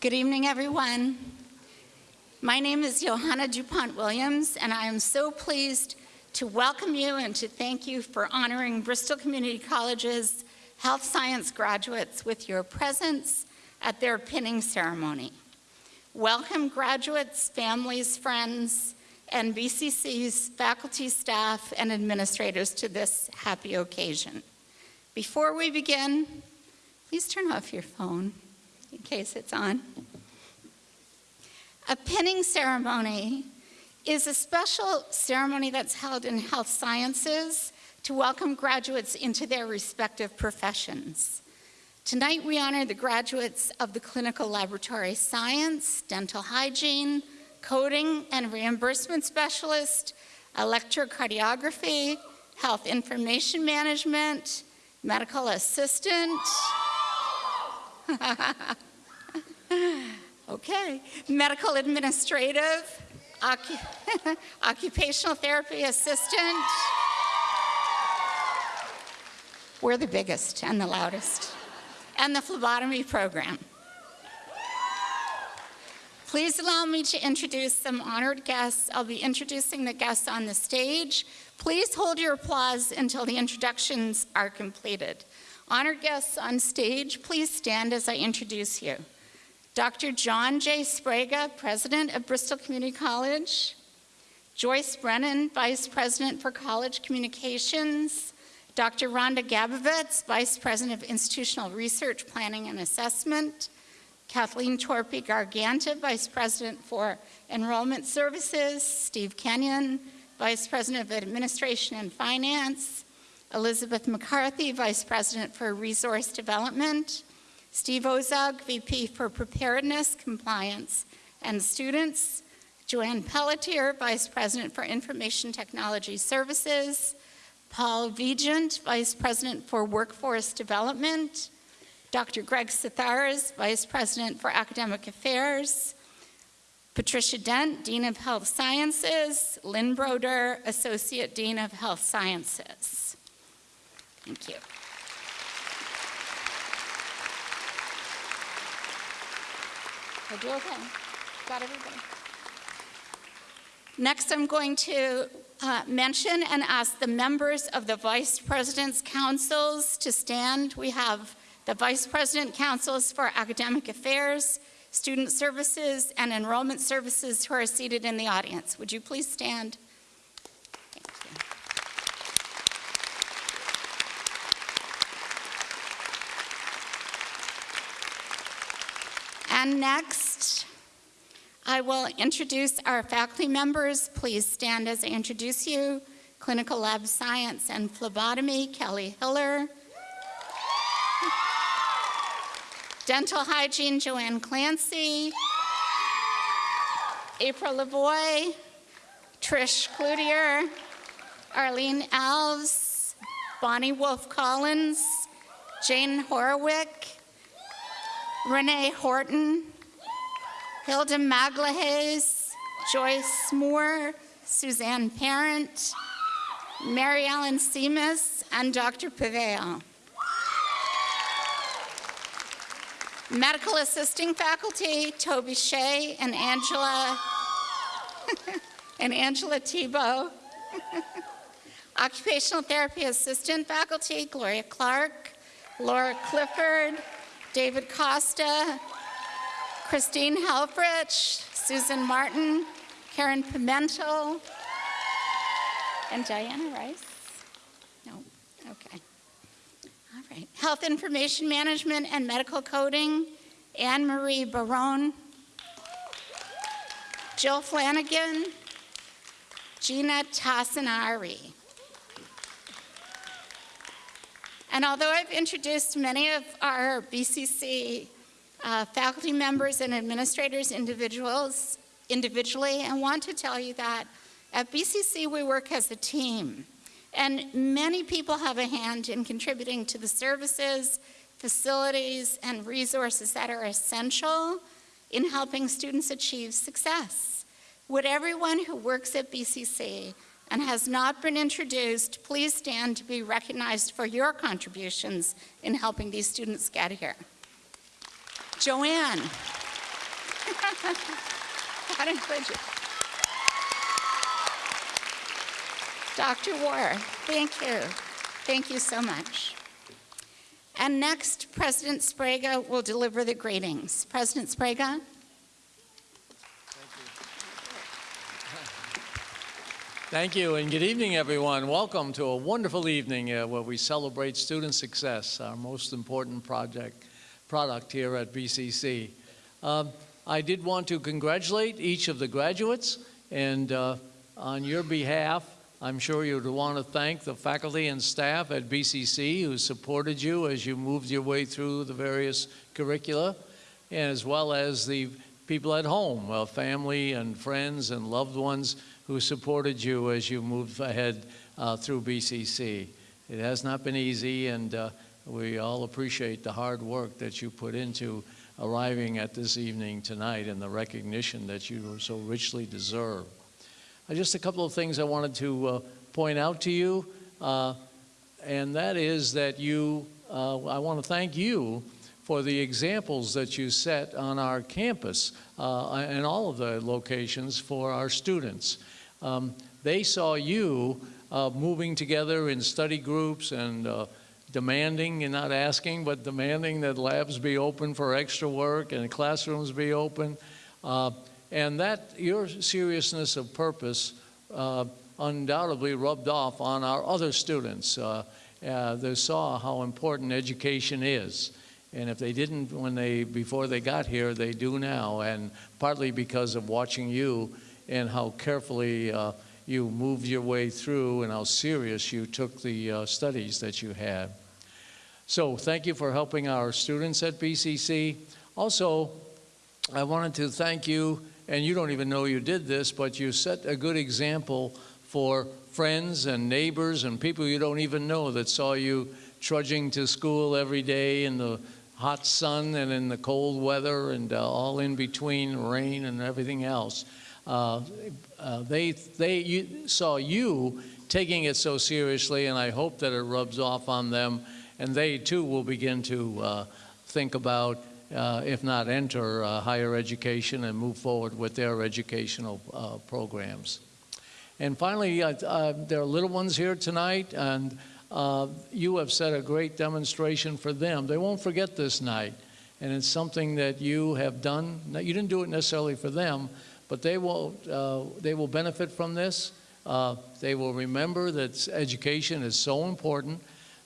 Good evening, everyone. My name is Johanna DuPont Williams, and I am so pleased to welcome you and to thank you for honoring Bristol Community College's health science graduates with your presence at their pinning ceremony. Welcome graduates, families, friends, and BCC's faculty, staff, and administrators to this happy occasion. Before we begin, please turn off your phone in case it's on. A pinning ceremony is a special ceremony that's held in health sciences to welcome graduates into their respective professions. Tonight we honor the graduates of the clinical laboratory science, dental hygiene, coding and reimbursement specialist, electrocardiography, health information management, medical assistant, okay. Medical administrative, occupational therapy assistant. We're the biggest and the loudest. And the phlebotomy program. Please allow me to introduce some honored guests. I'll be introducing the guests on the stage. Please hold your applause until the introductions are completed. Honored guests on stage, please stand as I introduce you. Dr. John J. Sbrega, President of Bristol Community College. Joyce Brennan, Vice President for College Communications. Dr. Rhonda Gabovitz, Vice President of Institutional Research, Planning and Assessment. Kathleen Torpy Garganta, Vice President for Enrollment Services. Steve Kenyon, Vice President of Administration and Finance. Elizabeth McCarthy, Vice President for Resource Development, Steve Ozog, VP for Preparedness, Compliance, and Students, Joanne Pelletier, Vice President for Information Technology Services, Paul Vigent, Vice President for Workforce Development, Dr. Greg Satharas, Vice President for Academic Affairs, Patricia Dent, Dean of Health Sciences, Lynn Broder, Associate Dean of Health Sciences. Thank you. I do okay. Got everybody. Next, I'm going to uh, mention and ask the members of the Vice President's Councils to stand. We have the Vice President Councils for Academic Affairs, Student Services, and Enrollment Services who are seated in the audience. Would you please stand? And next, I will introduce our faculty members. Please stand as I introduce you. Clinical Lab Science and Phlebotomy, Kelly Hiller. Dental Hygiene, Joanne Clancy. April Lavoie, Trish Cloutier, Arlene Alves, Bonnie Wolf Collins, Jane Horowick, Renee Horton, Hilda Maglahays, Joyce Moore, Suzanne Parent, Mary Ellen Seamus, and Dr. Paveo. Medical assisting faculty, Toby Shea and Angela, and Angela Tebow. Occupational therapy assistant faculty, Gloria Clark, Laura Clifford, David Costa, Christine Helfrich, Susan Martin, Karen Pimentel, and Diana Rice? No, okay. All right. Health Information Management and Medical Coding, Anne-Marie Barone, Jill Flanagan, Gina Tassinari. And although I've introduced many of our BCC uh, faculty members and administrators individuals, individually, I want to tell you that at BCC we work as a team. And many people have a hand in contributing to the services, facilities, and resources that are essential in helping students achieve success. Would everyone who works at BCC and has not been introduced, please stand to be recognized for your contributions in helping these students get here. Joanne. You. Dr. War, thank you. Thank you so much. And next, President Sprague will deliver the greetings. President Sprague? Thank you, and good evening, everyone. Welcome to a wonderful evening uh, where we celebrate student success, our most important project, product here at BCC. Um, I did want to congratulate each of the graduates, and uh, on your behalf, I'm sure you'd want to thank the faculty and staff at BCC who supported you as you moved your way through the various curricula, as well as the people at home, uh, family and friends and loved ones who supported you as you moved ahead uh, through BCC. It has not been easy, and uh, we all appreciate the hard work that you put into arriving at this evening tonight and the recognition that you so richly deserve. Uh, just a couple of things I wanted to uh, point out to you, uh, and that is that you, uh, I want to thank you for the examples that you set on our campus uh, and all of the locations for our students. Um, they saw you uh, moving together in study groups and uh, demanding and not asking, but demanding that labs be open for extra work and classrooms be open. Uh, and that, your seriousness of purpose uh, undoubtedly rubbed off on our other students. Uh, uh, they saw how important education is. And if they didn't when they, before they got here, they do now. And partly because of watching you and how carefully uh, you moved your way through and how serious you took the uh, studies that you had. So thank you for helping our students at BCC. Also, I wanted to thank you, and you don't even know you did this, but you set a good example for friends and neighbors and people you don't even know that saw you trudging to school every day in the hot sun and in the cold weather and uh, all in between rain and everything else. Uh, uh, they they you, saw you taking it so seriously, and I hope that it rubs off on them, and they too will begin to uh, think about, uh, if not enter higher education and move forward with their educational programs. And finally, there are little ones here tonight, and you have set a great demonstration for them. They won't forget this night, and it's something that you have done. You didn't do it necessarily for them, but they will, uh, they will benefit from this. Uh, they will remember that education is so important.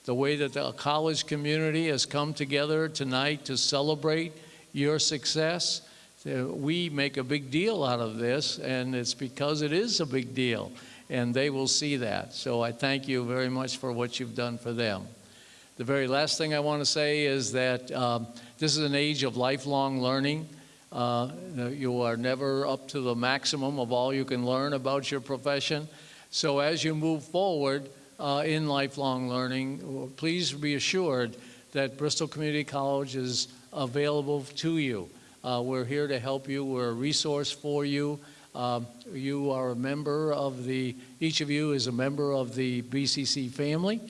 The way that the college community has come together tonight to celebrate your success. Uh, we make a big deal out of this, and it's because it is a big deal, and they will see that. So I thank you very much for what you've done for them. The very last thing I want to say is that um, this is an age of lifelong learning. Uh, you are never up to the maximum of all you can learn about your profession. So as you move forward uh, in lifelong learning, please be assured that Bristol Community College is available to you. Uh, we're here to help you. We're a resource for you. Um, you are a member of the, each of you is a member of the BCC family.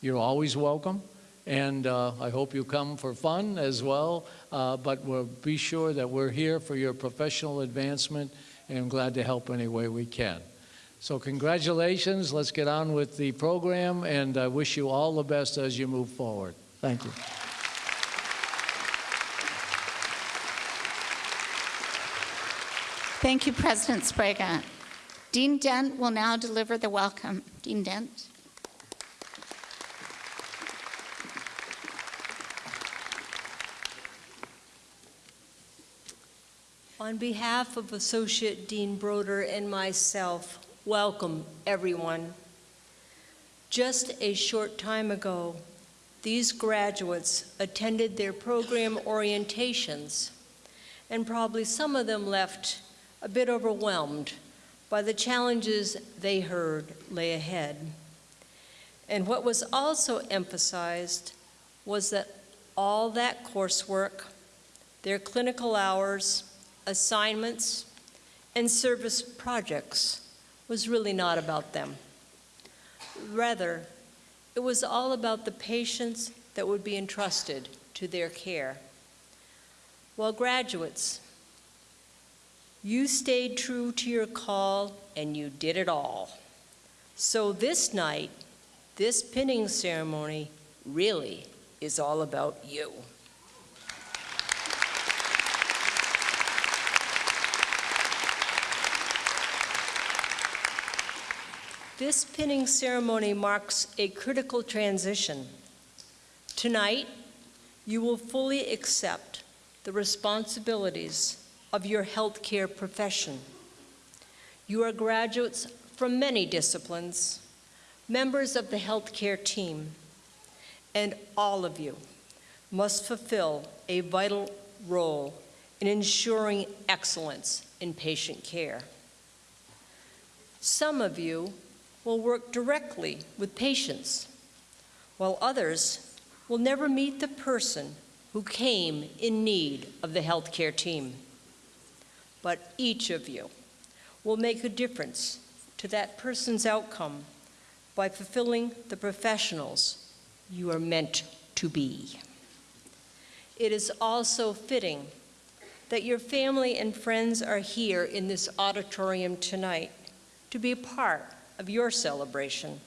You're always welcome and uh, I hope you come for fun as well, uh, but we'll be sure that we're here for your professional advancement and I'm glad to help any way we can. So congratulations, let's get on with the program and I wish you all the best as you move forward. Thank you. Thank you, President Sprague. Dean Dent will now deliver the welcome. Dean Dent. On behalf of Associate Dean Broder and myself, welcome everyone. Just a short time ago, these graduates attended their program orientations, and probably some of them left a bit overwhelmed by the challenges they heard lay ahead. And what was also emphasized was that all that coursework, their clinical hours, assignments, and service projects was really not about them. Rather, it was all about the patients that would be entrusted to their care. While graduates, You stayed true to your call and you did it all. So this night, this pinning ceremony really is all about you. This pinning ceremony marks a critical transition. Tonight, you will fully accept the responsibilities of your healthcare profession. You are graduates from many disciplines, members of the healthcare team, and all of you must fulfill a vital role in ensuring excellence in patient care. Some of you will work directly with patients, while others will never meet the person who came in need of the healthcare team. But each of you will make a difference to that person's outcome by fulfilling the professionals you are meant to be. It is also fitting that your family and friends are here in this auditorium tonight to be a part of your celebration.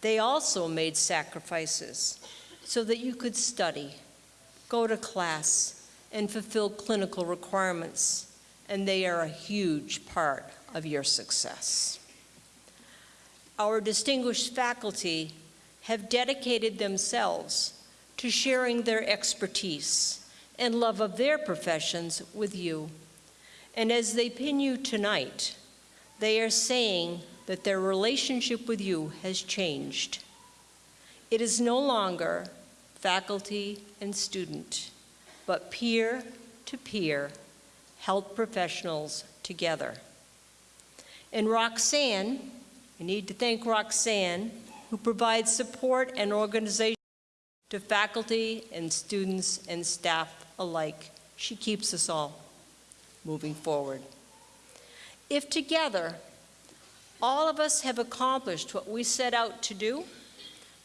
They also made sacrifices so that you could study, go to class, and fulfill clinical requirements, and they are a huge part of your success. Our distinguished faculty have dedicated themselves to sharing their expertise and love of their professions with you. And as they pin you tonight, they are saying that their relationship with you has changed. It is no longer faculty and student, but peer to peer, health professionals together. And Roxanne, I need to thank Roxanne, who provides support and organization to faculty and students and staff alike. She keeps us all moving forward. If together all of us have accomplished what we set out to do,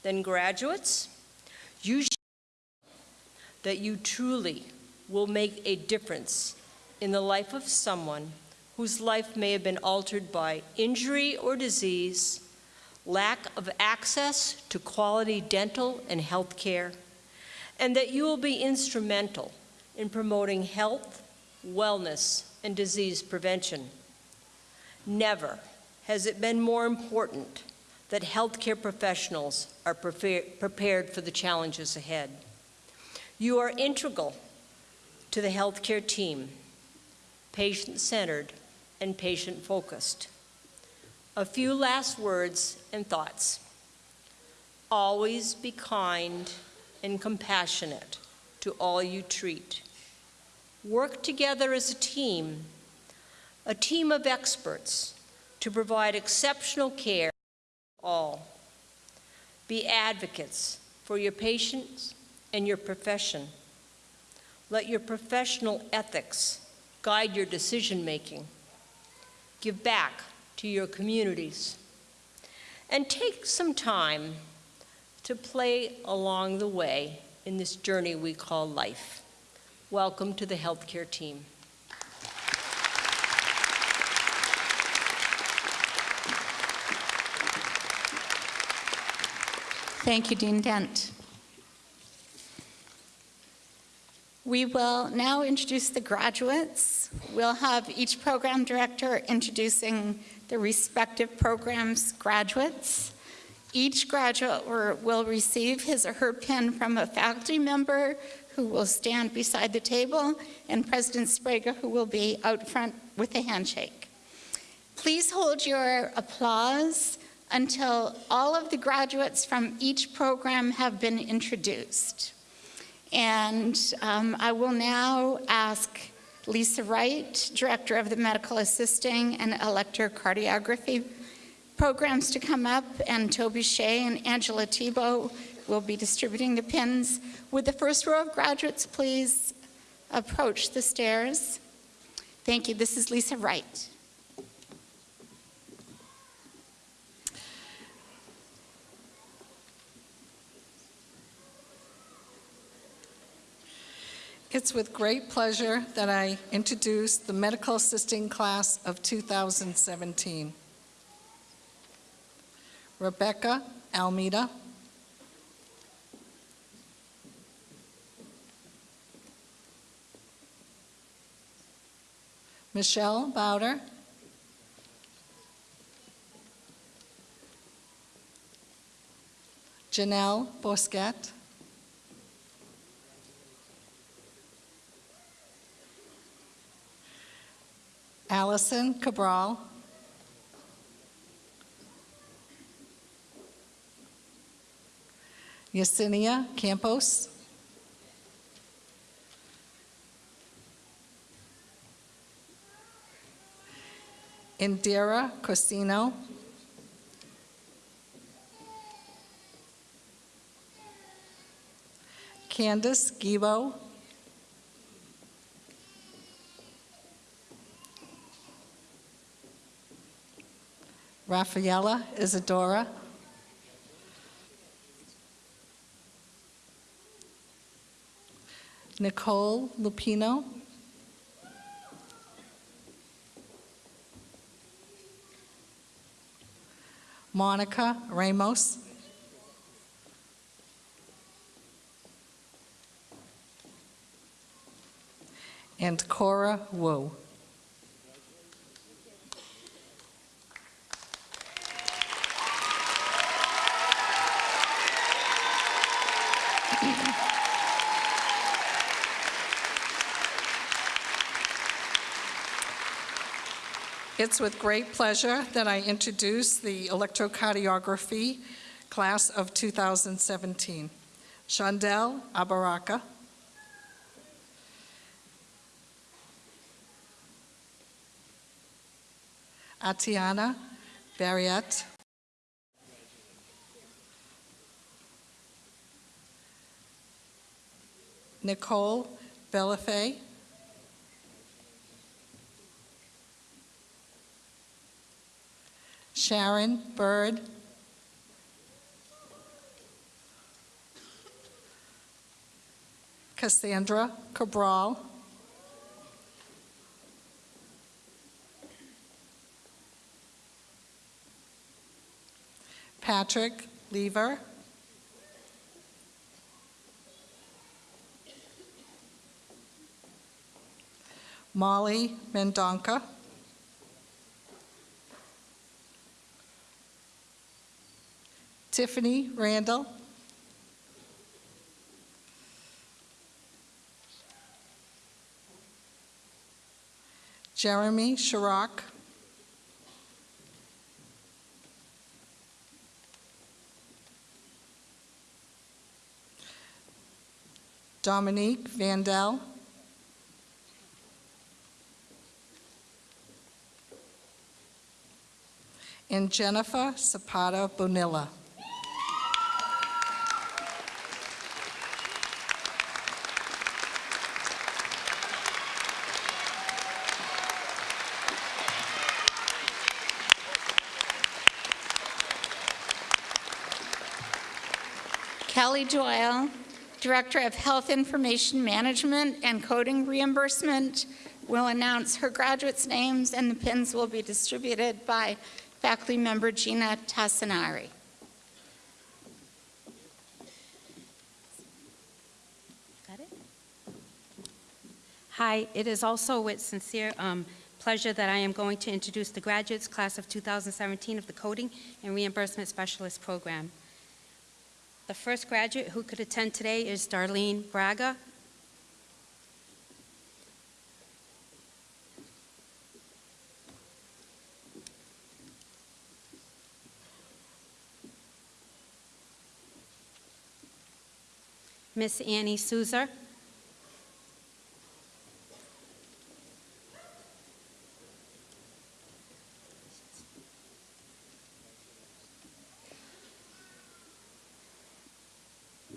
then graduates, you that you truly will make a difference in the life of someone whose life may have been altered by injury or disease, lack of access to quality dental and health care, and that you will be instrumental in promoting health, wellness, and disease prevention. Never has it been more important that healthcare professionals are prepared for the challenges ahead. You are integral to the healthcare team, patient-centered and patient-focused. A few last words and thoughts. Always be kind and compassionate to all you treat. Work together as a team, a team of experts to provide exceptional care for all. Be advocates for your patients and your profession. Let your professional ethics guide your decision making. Give back to your communities. And take some time to play along the way in this journey we call life. Welcome to the healthcare team. Thank you, Dean Dent. We will now introduce the graduates. We'll have each program director introducing the respective program's graduates. Each graduate will receive his or her pin from a faculty member who will stand beside the table, and President Sprague, who will be out front with a handshake. Please hold your applause until all of the graduates from each program have been introduced. And um, I will now ask Lisa Wright, Director of the Medical Assisting and Electrocardiography programs to come up, and Toby Shea and Angela Tebow will be distributing the pins. Would the first row of graduates please approach the stairs? Thank you. This is Lisa Wright. It's with great pleasure that I introduce the medical assisting class of 2017. Rebecca Almeida. Michelle Bowder. Janelle Bosquet. Allison Cabral. Yesenia Campos. Indira Cosino. Candace Gibo. Rafaela Isadora. Nicole Lupino. Monica Ramos. And Cora Wu. It's with great pleasure that I introduce the electrocardiography class of 2017. Chandel Abaraka. Atiana Barriette. Nicole Bellafay. Sharon Bird. Cassandra Cabral. Patrick Lever. Molly Mendonca. Tiffany Randall. Jeremy Shirok. Dominique Vandell. And Jennifer Zapata Bonilla. Kelly Doyle, Director of Health Information Management and Coding Reimbursement, will announce her graduates' names, and the pins will be distributed by faculty member Gina Tassinari. Got it? Hi, it is also with sincere um, pleasure that I am going to introduce the graduates class of 2017 of the Coding and Reimbursement Specialist Program. The first graduate who could attend today is Darlene Braga. Miss Annie Souza.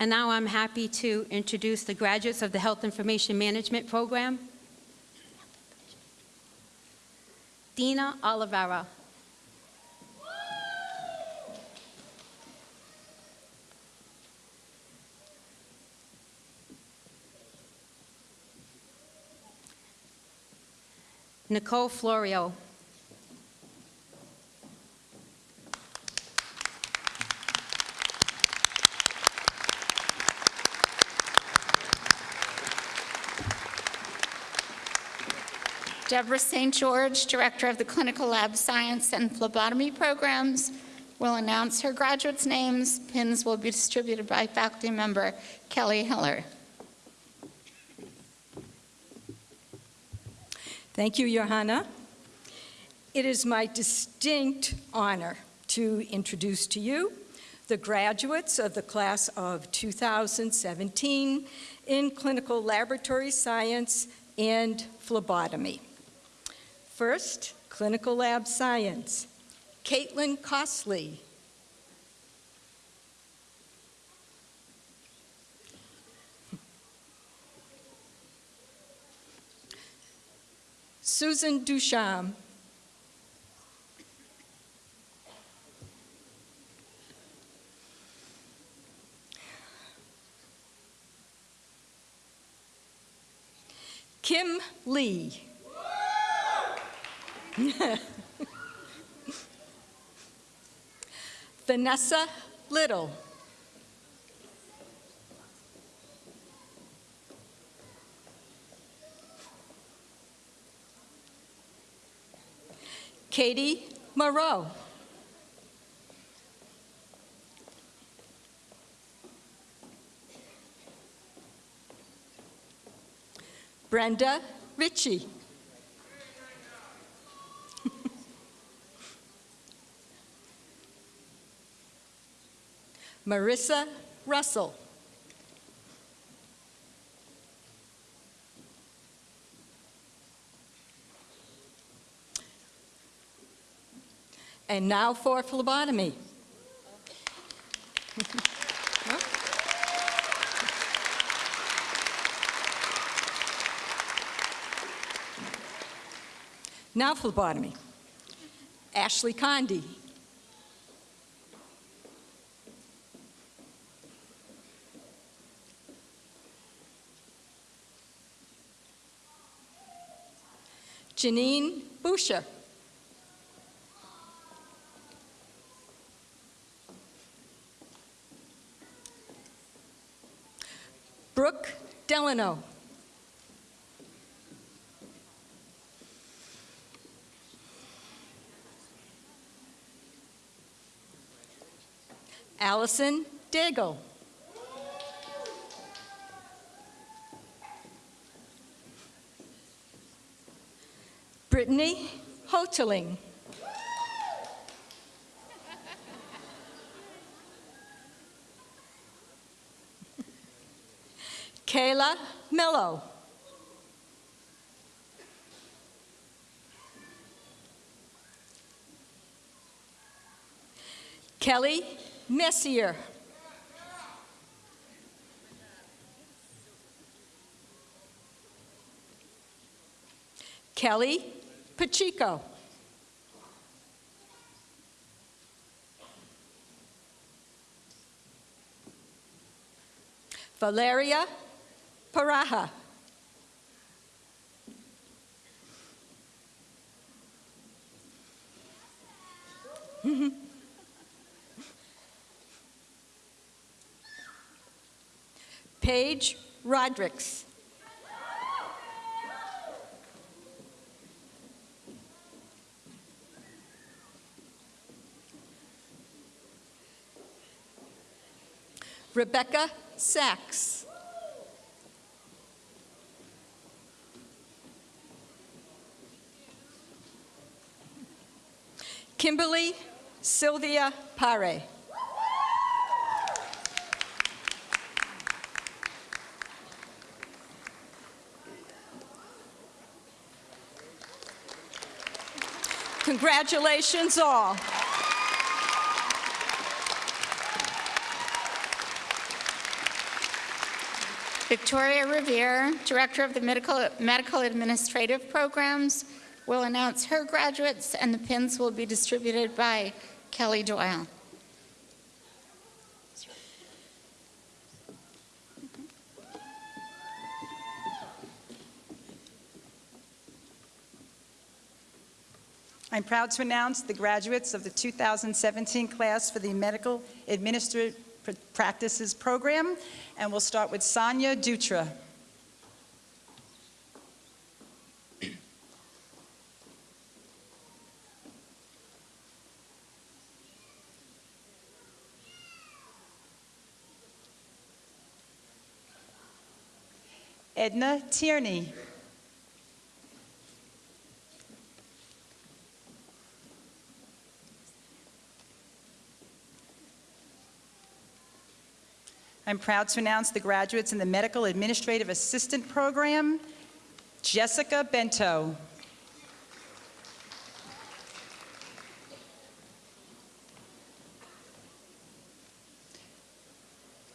And now I'm happy to introduce the graduates of the Health Information Management Program. Dina Oliveira. Nicole Florio. Deborah St. George, Director of the Clinical Lab Science and Phlebotomy Programs, will announce her graduates' names. Pins will be distributed by faculty member Kelly Hiller. Thank you, Johanna. It is my distinct honor to introduce to you the graduates of the class of 2017 in clinical laboratory science and phlebotomy. First, clinical lab science. Caitlin Costley. Susan Ducharme. Kim Lee. Vanessa Little. Katie Moreau. Brenda Ritchie. Marissa Russell. And now for phlebotomy. Now phlebotomy. Ashley Condi. Janine Boucher. Brooke Delano. Allison Daigle. Brittany Hoteling. Kayla Mello. Kelly Messier. Kelly Pacheco. Valeria Paraja. Paige Rodricks. Rebecca Sachs. Kimberly Sylvia Pare. Congratulations all. Victoria Revere, Director of the Medical, Medical Administrative Programs, will announce her graduates, and the pins will be distributed by Kelly Doyle. I'm proud to announce the graduates of the 2017 class for the Medical Administrative Practices Program, and we'll start with Sonia Dutra. Edna Tierney. I'm proud to announce the graduates in the Medical Administrative Assistant Program, Jessica Bento.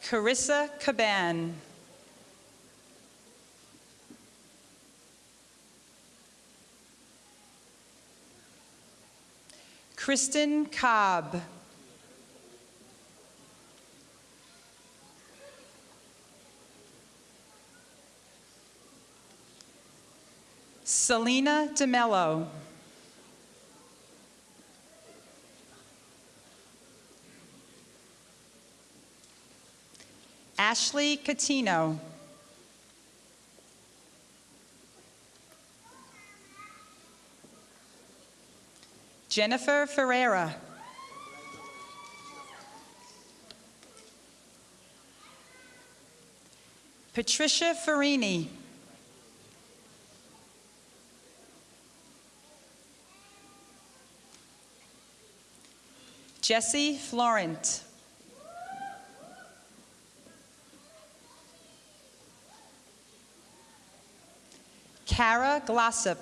Carissa Caban. Kristen Cobb. Selena DeMello. Ashley Catino. Jennifer Ferreira. Patricia Farini. Jesse Florent. Kara Glossop.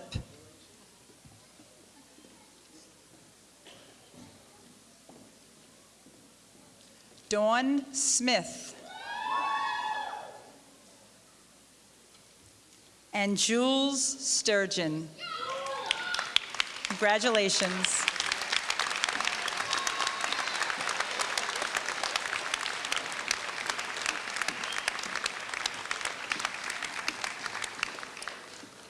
Dawn Smith. And Jules Sturgeon. Congratulations.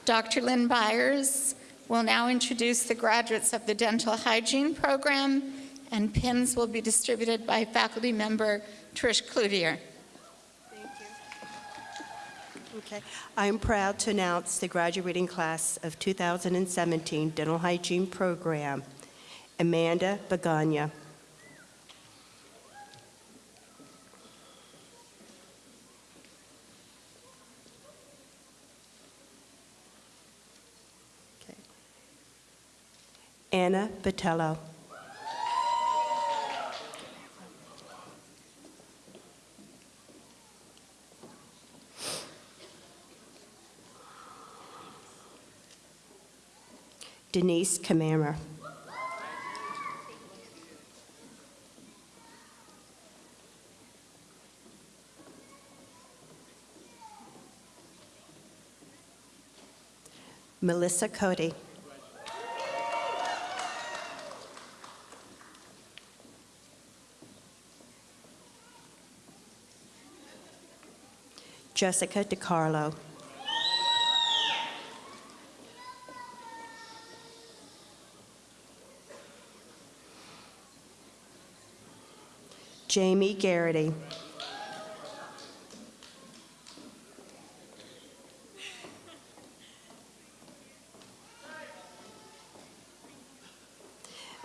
Dr. Lynn Byers will now introduce the graduates of the dental hygiene program, and pins will be distributed by faculty member Trish Cloutier. Thank you. Okay. I'm proud to announce the graduating class of 2017 Dental Hygiene Program, Amanda Baganya. Anna Botello. Denise Kamara. Melissa Cody. Jessica DiCarlo. Jamie Garrity.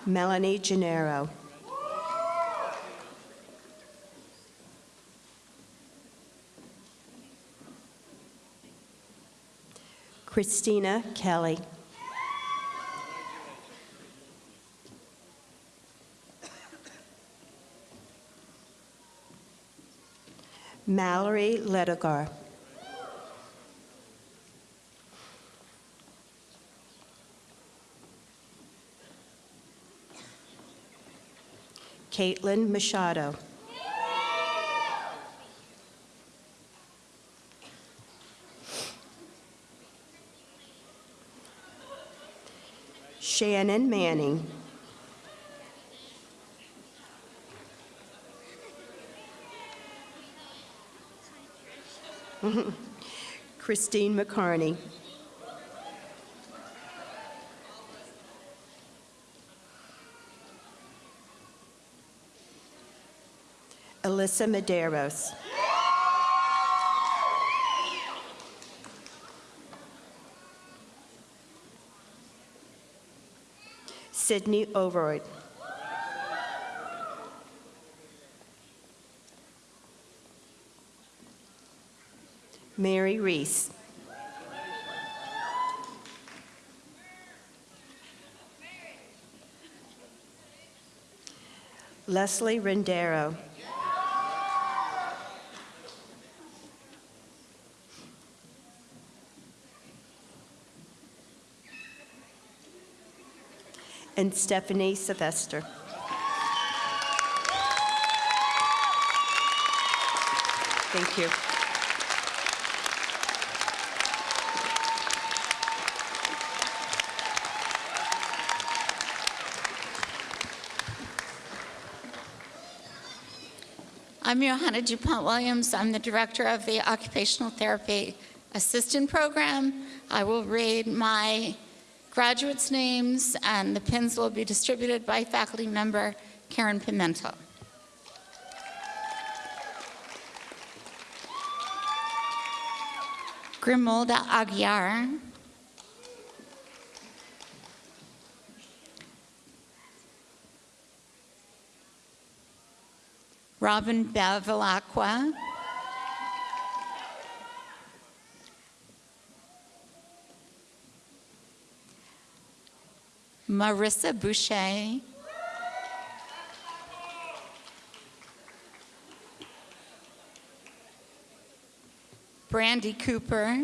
Melanie Gennaro. Christina Kelly. Mallory Ledigar. Caitlin Machado. Shannon Manning. Christine McCarney. Alyssa Medeiros. Sydney Overoyd. Mary Reese. Leslie Rendero. And Stephanie Sylvester. Thank you. I'm Johanna DuPont Williams. I'm the director of the Occupational Therapy Assistant Program. I will read my graduates' names, and the pins will be distributed by faculty member Karen Pimentel. Grimolda Aguiar. Robin Bevilacqua. Marissa Boucher. Brandy Cooper.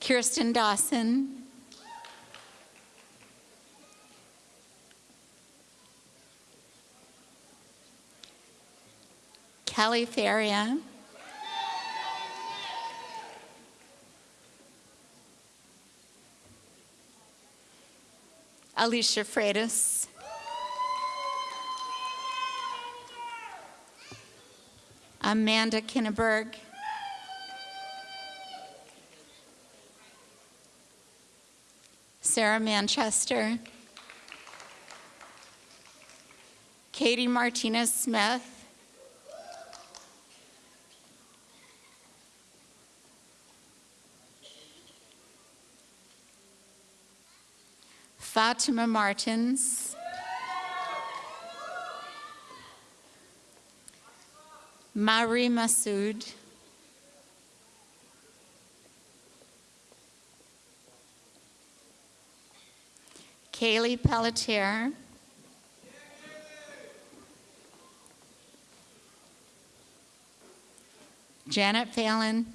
Kirsten Dawson. Kelly Faria. Alicia Freitas. Amanda Kinneberg. Sarah Manchester. Katie Martinez Smith. Fatima Martins. Mari Masood. Kaylee Pelletier. Janet Phelan.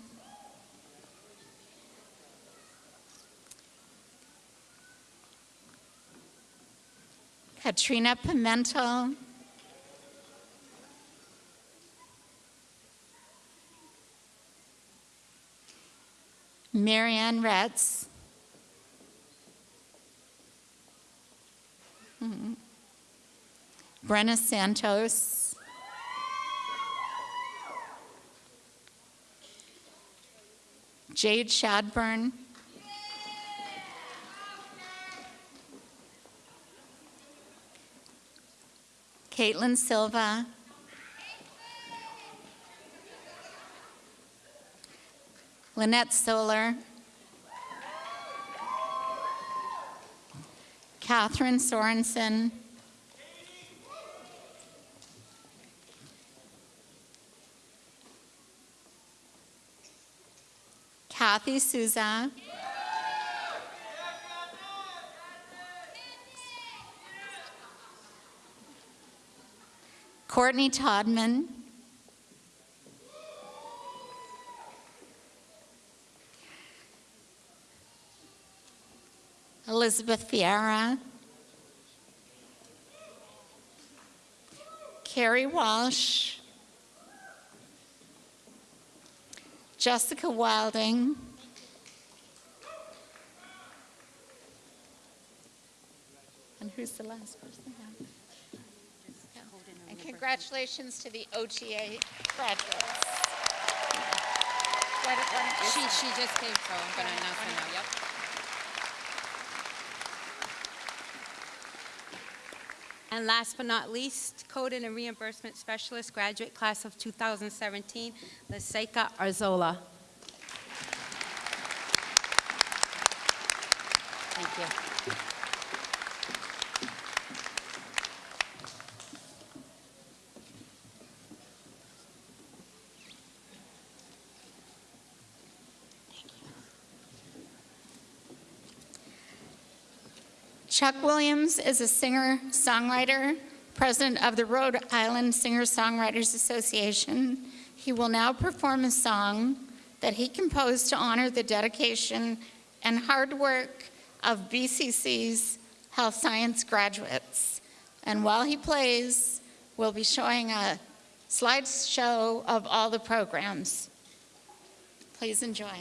Katrina Pimentel. Marianne Retz. Mhm. Brenna Santos. Jade Shadburn. Caitlin Silva. Lynette Solar. Catherine Sorensen. Kathy Souza. Courtney Todman. Elizabeth Vieira. Carrie Walsh. Jessica Wilding. And who's the last person? Congratulations to the OTA graduates. Why don't- why don't you She, she just came, so I'm announce her now, yep. And last but not least, Coding and Reimbursement Specialist, graduate class of 2017, Laseca Arzola. Thank you. Chuck Williams is a singer-songwriter, president of the Rhode Island Singer-Songwriters Association. He will now perform a song that he composed to honor the dedication and hard work of BCC's health science graduates. And while he plays, we'll be showing a slideshow of all the programs. Please enjoy.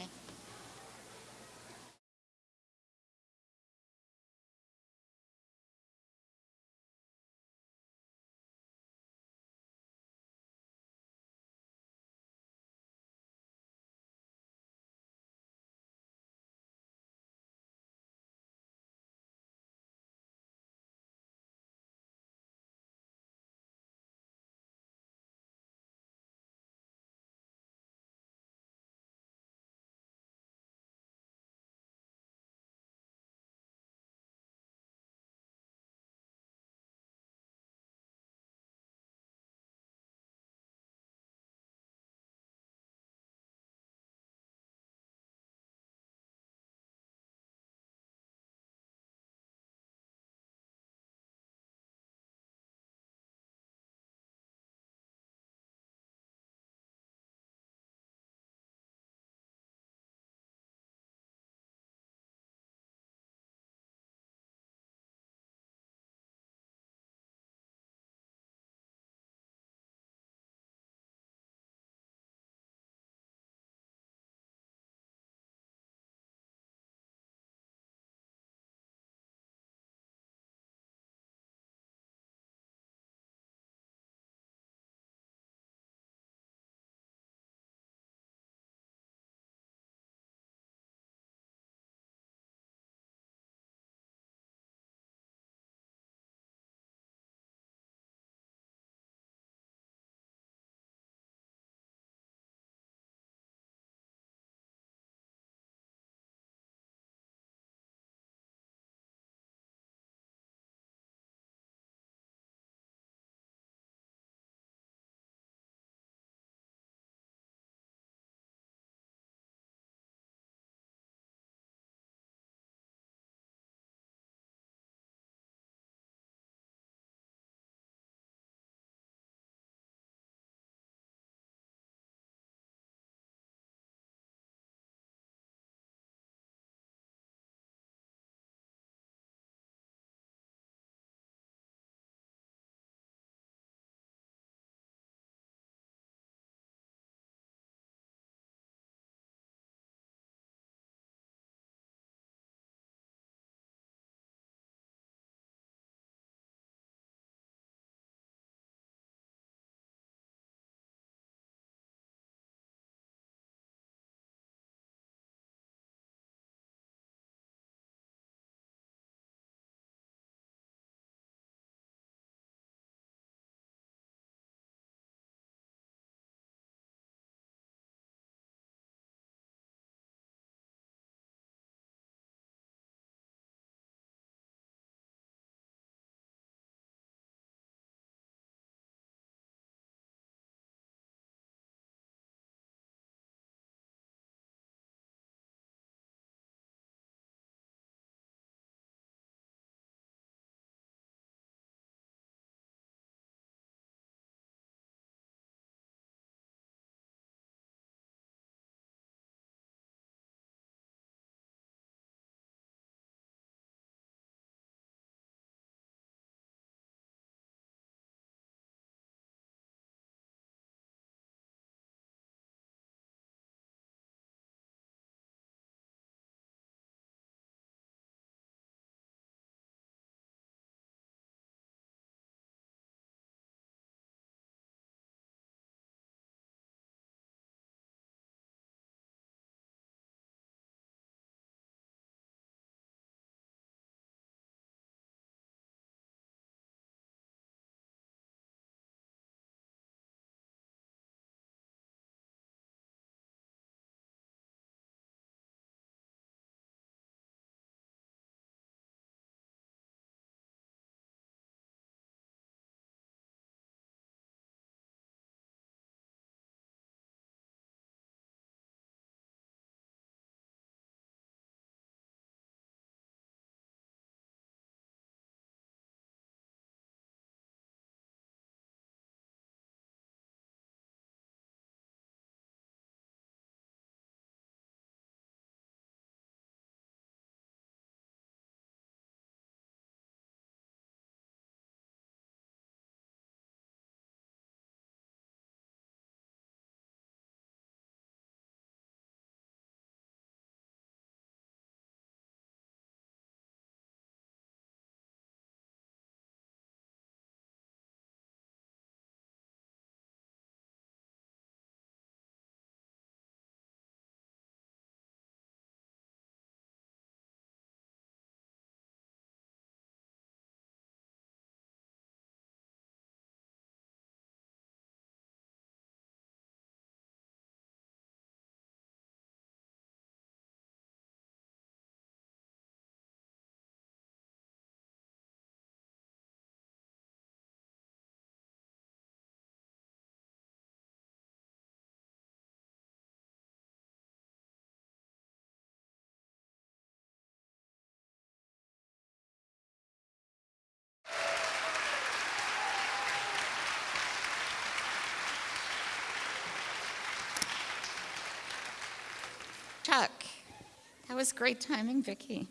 That was great timing, Vicki.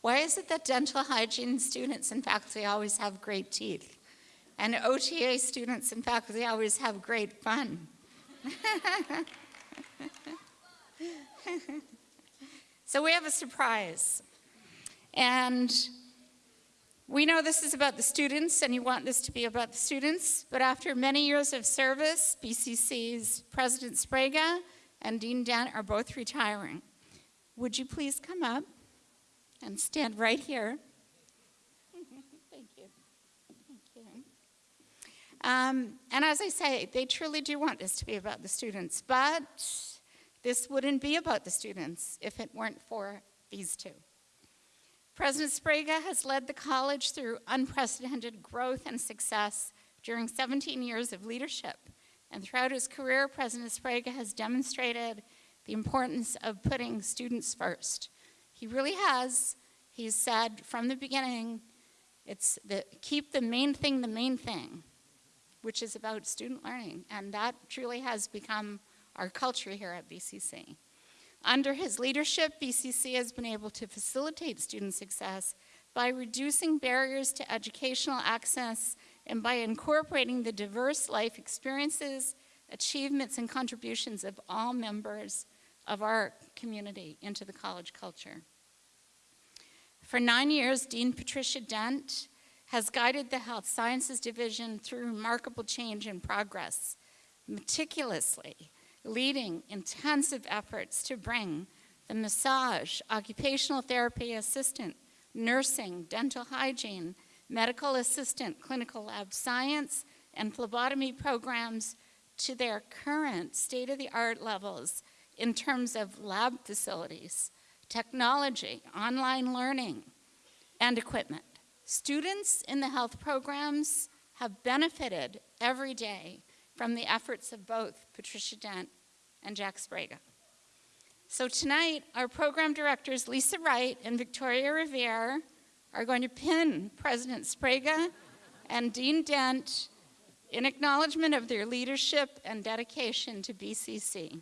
Why is it that dental hygiene students and faculty always have great teeth? And OTA students and faculty always have great fun? so we have a surprise. And we know this is about the students and you want this to be about the students, but after many years of service, BCC's President Sbrega and Dean Dent are both retiring. Would you please come up and stand right here? Thank you. Thank you. Um, and as I say, they truly do want this to be about the students, but this wouldn't be about the students if it weren't for these two. President Sbrega has led the college through unprecedented growth and success during 17 years of leadership. And throughout his career, President Sbrega has demonstrated the importance of putting students first. He really has. He's said from the beginning, it's the, keep the main thing the main thing, which is about student learning. And that truly has become our culture here at BCC. Under his leadership, BCC has been able to facilitate student success by reducing barriers to educational access and by incorporating the diverse life experiences, achievements, and contributions of all members of our community into the college culture. For nine years, Dean Patricia Dent has guided the Health Sciences Division through remarkable change and progress, meticulously leading intensive efforts to bring the massage, occupational therapy assistant, nursing, dental hygiene, medical assistant, clinical lab science, and phlebotomy programs to their current state-of-the-art levels in terms of lab facilities, technology, online learning, and equipment. Students in the health programs have benefited every day from the efforts of both Patricia Dent and Jack Sbrega. So tonight, our program directors, Lisa Wright and Victoria Rivera, are going to pin President Sbrega and Dean Dent in acknowledgement of their leadership and dedication to BCC.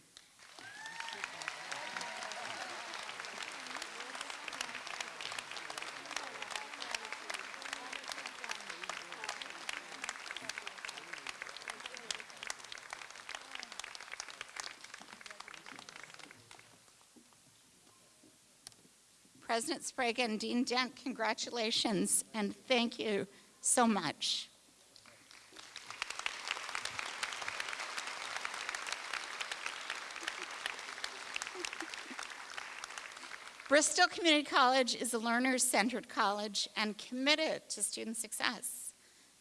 President Sbrega and Dean Dent, congratulations and thank you so much. Bristol Community College is a learner-centered college and committed to student success.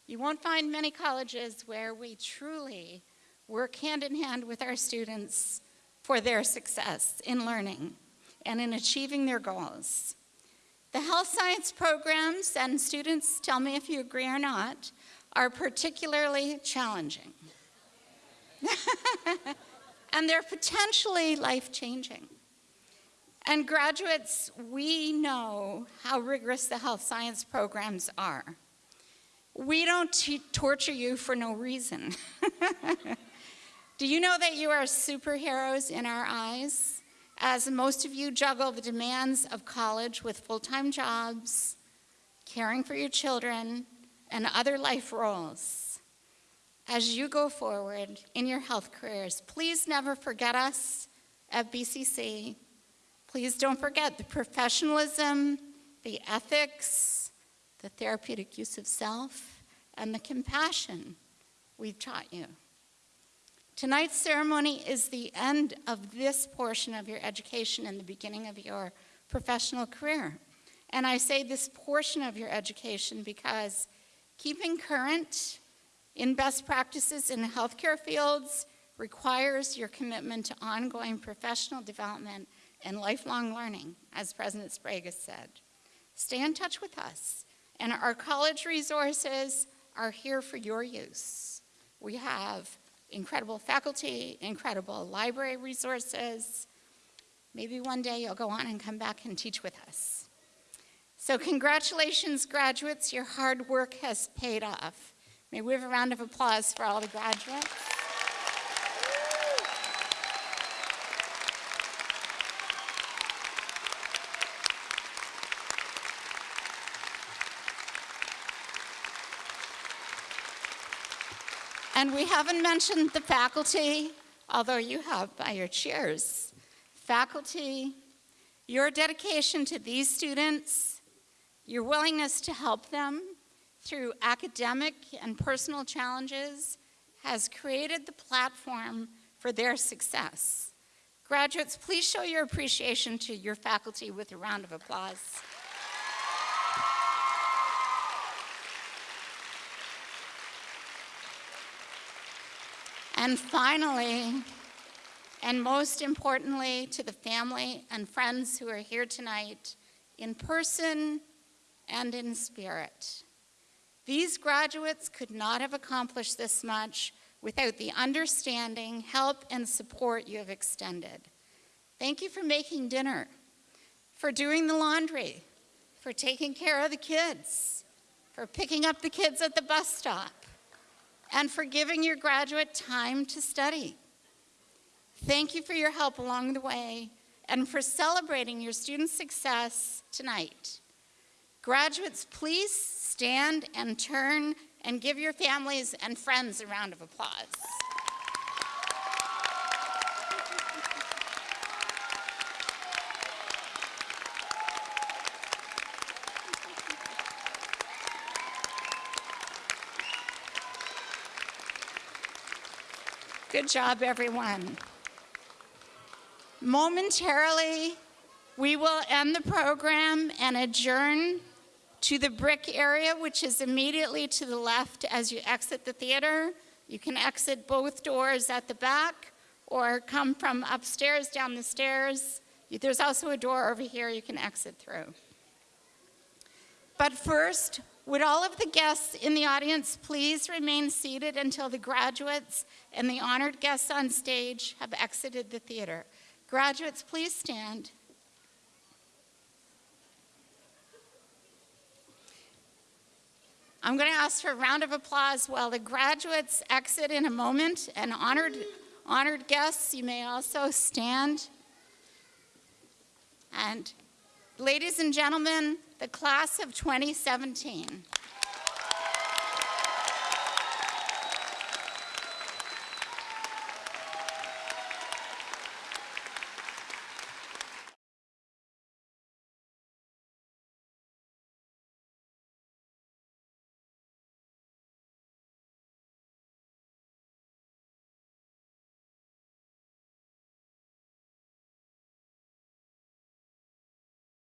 You won't find many colleges where we truly work hand in hand with our students for their success in learning and in achieving their goals. The health science programs, and students tell me if you agree or not, are particularly challenging. and they're potentially life-changing. And graduates, we know how rigorous the health science programs are. We don't torture you for no reason. Do you know that you are superheroes in our eyes? As most of you juggle the demands of college with full-time jobs, caring for your children, and other life roles. As you go forward in your health careers, please never forget us at BCC Please don't forget the professionalism, the ethics, the therapeutic use of self, and the compassion we've taught you. Tonight's ceremony is the end of this portion of your education and the beginning of your professional career. And I say this portion of your education because keeping current in best practices in healthcare fields requires your commitment to ongoing professional development and lifelong learning, as President Sbrega has said. Stay in touch with us, and our college resources are here for your use. We have incredible faculty, incredible library resources. Maybe one day you'll go on and come back and teach with us. So congratulations, graduates. Your hard work has paid off. May we have a round of applause for all the graduates. And we haven't mentioned the faculty, although you have by your chairs. Faculty, your dedication to these students, your willingness to help them through academic and personal challenges has created the platform for their success. Graduates, please show your appreciation to your faculty with a round of applause. And finally, and most importantly, to the family and friends who are here tonight, in person and in spirit. These graduates could not have accomplished this much without the understanding, help, and support you have extended. Thank you for making dinner, for doing the laundry, for taking care of the kids, for picking up the kids at the bus stop, and for giving your graduate time to study. Thank you for your help along the way and for celebrating your students' success tonight. Graduates, please stand and turn and give your families and friends a round of applause. Good job, everyone. Momentarily, we will end the program and adjourn to the brick area, which is immediately to the left as you exit the theater. You can exit both doors at the back or come from upstairs down the stairs. There's also a door over here you can exit through. But first, would all of the guests in the audience please remain seated until the graduates and the honored guests on stage have exited the theater? Graduates, please stand. I'm going to ask for a round of applause while the graduates exit in a moment. And honored, honored guests, you may also stand. And ladies and gentlemen, the class of 2017.